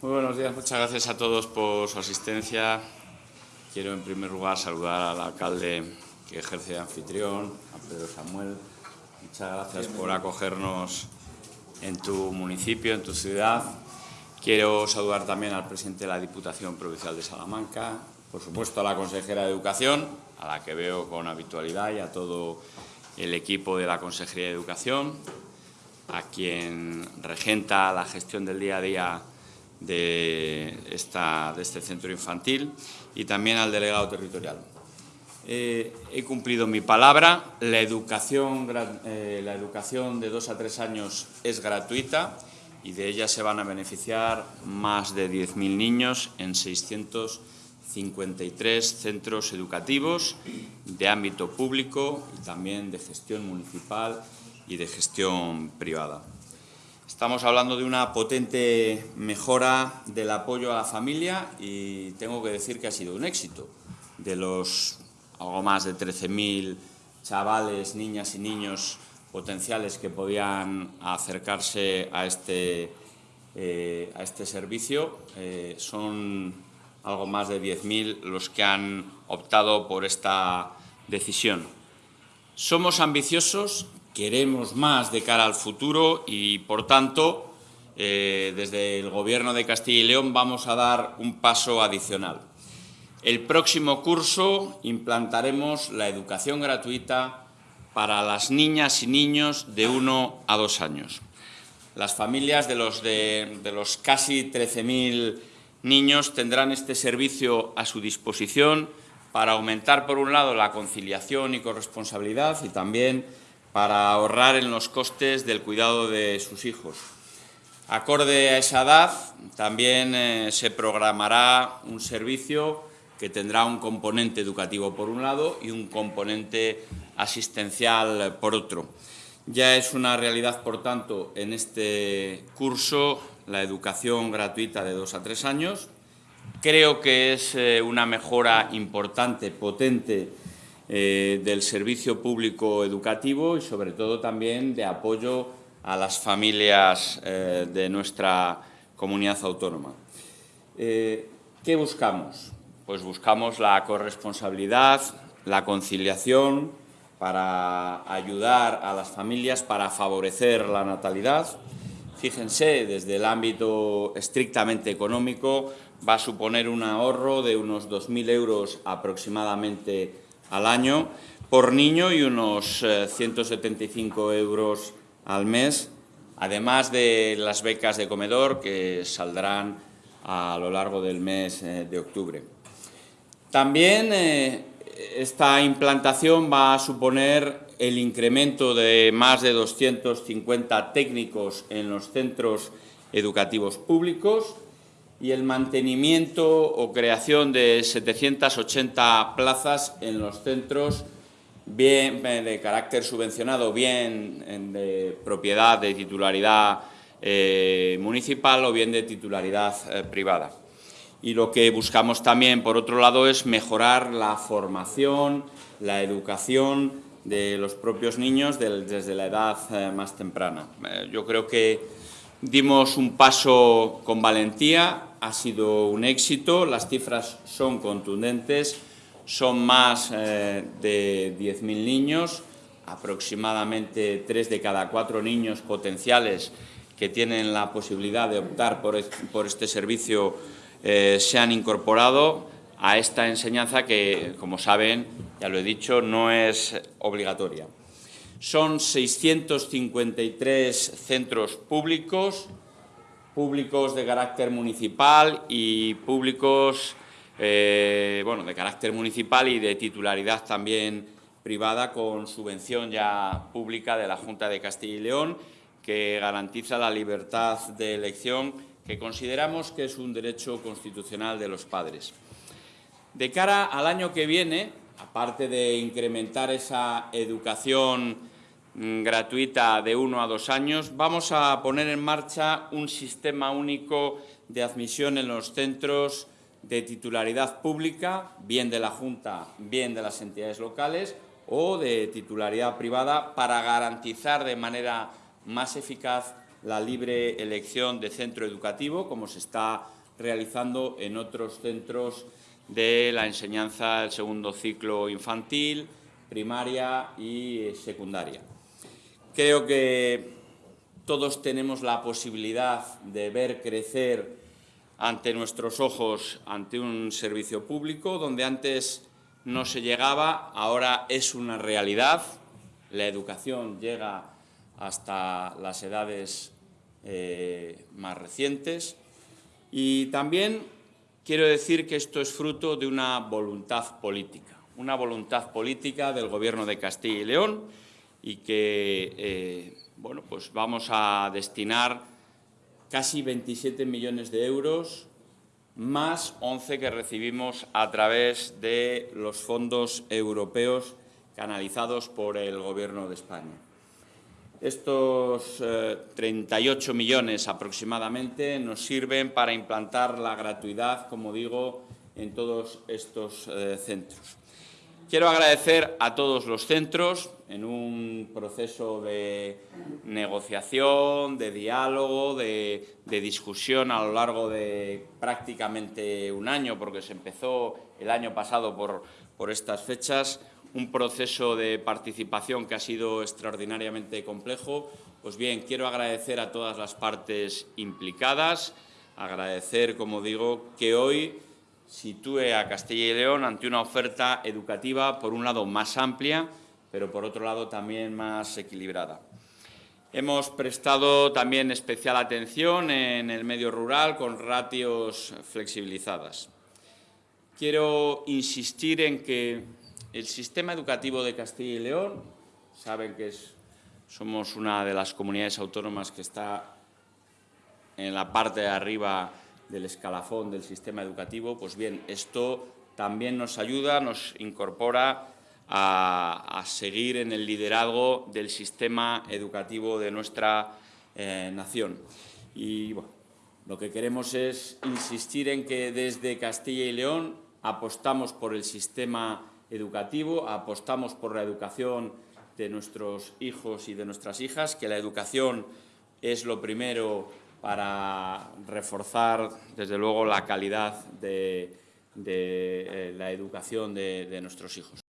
Muy buenos días, muchas gracias a todos por su asistencia. Quiero en primer lugar saludar al alcalde que ejerce de anfitrión, a Pedro Samuel. Muchas gracias por acogernos en tu municipio, en tu ciudad. Quiero saludar también al presidente de la Diputación Provincial de Salamanca, por supuesto a la consejera de Educación, a la que veo con habitualidad, y a todo el equipo de la Consejería de Educación, a quien regenta la gestión del día a día de, esta, de este centro infantil y también al delegado territorial. Eh, he cumplido mi palabra, la educación, eh, la educación de dos a tres años es gratuita y de ella se van a beneficiar más de 10.000 niños en 653 centros educativos de ámbito público y también de gestión municipal y de gestión privada. Estamos hablando de una potente mejora del apoyo a la familia y tengo que decir que ha sido un éxito. De los algo más de 13.000 chavales, niñas y niños potenciales que podían acercarse a este, eh, a este servicio, eh, son algo más de 10.000 los que han optado por esta decisión. Somos ambiciosos, queremos más de cara al futuro y, por tanto, eh, desde el Gobierno de Castilla y León vamos a dar un paso adicional. El próximo curso implantaremos la educación gratuita para las niñas y niños de 1 a 2 años. Las familias de los, de, de los casi 13.000 niños tendrán este servicio a su disposición para aumentar, por un lado, la conciliación y corresponsabilidad y también para ahorrar en los costes del cuidado de sus hijos. Acorde a esa edad, también eh, se programará un servicio que tendrá un componente educativo por un lado y un componente asistencial por otro. Ya es una realidad, por tanto, en este curso la educación gratuita de dos a tres años. Creo que es eh, una mejora importante, potente, eh, del servicio público educativo y sobre todo también de apoyo a las familias eh, de nuestra comunidad autónoma. Eh, ¿Qué buscamos? Pues buscamos la corresponsabilidad, la conciliación para ayudar a las familias, para favorecer la natalidad. Fíjense, desde el ámbito estrictamente económico va a suponer un ahorro de unos 2.000 euros aproximadamente al año por niño y unos 175 eh, euros al mes, además de las becas de comedor que saldrán a lo largo del mes eh, de octubre. También eh, esta implantación va a suponer el incremento de más de 250 técnicos en los centros educativos públicos, y el mantenimiento o creación de 780 plazas en los centros bien de carácter subvencionado, bien de propiedad, de titularidad eh, municipal o bien de titularidad eh, privada. Y lo que buscamos también, por otro lado, es mejorar la formación, la educación de los propios niños desde la edad eh, más temprana. yo creo que dimos un paso con valentía, ha sido un éxito, las cifras son contundentes, son más eh, de 10.000 niños, aproximadamente 3 de cada 4 niños potenciales que tienen la posibilidad de optar por, este servicio eh, se han incorporado a esta enseñanza que, como saben, ya lo he dicho, no es obligatoria. Son 653 centros públicos, públicos de carácter municipal y públicos eh, bueno, de carácter municipal y de titularidad también privada con subvención ya pública de la Junta de Castilla y León que garantiza la libertad de elección que consideramos que es un derecho constitucional de los padres. De cara al año que viene, aparte de incrementar esa educación gratuita de uno a dos años, vamos a poner en marcha un sistema único de admisión en los centros de titularidad pública, bien de la Junta, bien de las entidades locales, o de titularidad privada, para garantizar de manera más eficaz la libre elección de centro educativo, como se está realizando en otros centros de la enseñanza del segundo ciclo infantil, primaria y secundaria. Creo que todos tenemos la posibilidad de ver crecer ante nuestros ojos, ante un servicio público, donde antes no se llegaba, ahora es una realidad. La educación llega hasta las edades eh, más recientes. Y también quiero decir que esto es fruto de una voluntad política, una voluntad política del Gobierno de Castilla y León y que eh, bueno, pues vamos a destinar casi 27 millones de euros más 11 que recibimos a través de los fondos europeos canalizados por el Gobierno de España. Estos 38 eh, millones aproximadamente nos sirven para implantar la gratuidad, como digo, en todos estos eh, centros. Quiero agradecer a todos los centros en un proceso de negociación, de diálogo, de, de, discusión a lo largo de prácticamente un año, porque se empezó el año pasado por, por estas fechas, un proceso de participación que ha sido extraordinariamente complejo. Pues bien, quiero agradecer a todas las partes implicadas, agradecer, como digo, que hoy sitúe a Castilla y León ante una oferta educativa, por un lado, más amplia, pero por otro lado también más equilibrada. Hemos prestado también especial atención en el medio rural con ratios flexibilizadas. Quiero insistir en que el sistema educativo de Castilla y León, saben que somos una de las comunidades autónomas que está en la parte de arriba del escalafón del sistema educativo, pues bien, esto también nos ayuda, nos incorpora a, seguir en el liderazgo del sistema educativo de nuestra eh, nación. Y bueno, lo que queremos es insistir en que desde Castilla y León apostamos por el sistema educativo, apostamos por la educación de nuestros hijos y de nuestras hijas, que la educación es lo primero para reforzar, desde luego, la calidad de, eh, la educación de nuestros hijos.